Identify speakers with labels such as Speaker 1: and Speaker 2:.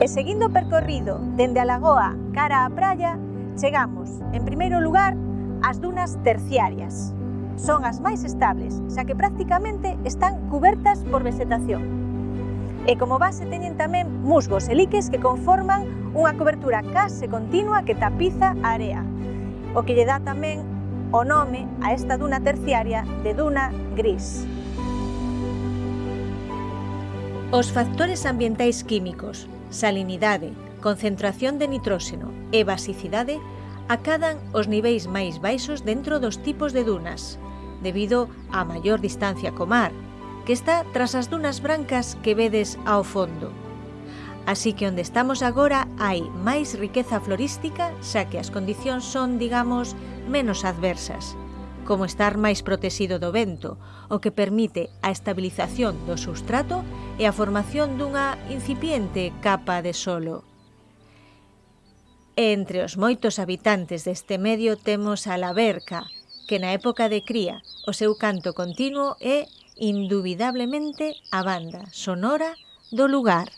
Speaker 1: E seguindo o percorrido dende a lagoa cara á praia, chegamos, en primeiro lugar, ás dunas terciarias. Son as máis estables, xa que prácticamente están cubertas por vegetación. E como base teñen tamén musgos e liques que conforman unha cobertura case continua que tapiza a area, o que lle dá tamén o nome a esta duna terciaria de duna gris. Os factores ambientais químicos salinidade, concentración de nitróxeno e basicidade acadan os niveis máis baixos dentro dos tipos de dunas, debido á maior distancia co mar, que está tras as dunas brancas que vedes ao fondo. Así que onde estamos agora hai máis riqueza florística, xa que as condicións son, digamos, menos adversas como estar máis protexido do vento, o que permite a estabilización do substrato e a formación dunha incipiente capa de solo. E entre os moitos habitantes deste medio temos a laberca, que na época de cría o seu canto continuo é indubidablemente a banda sonora do lugar.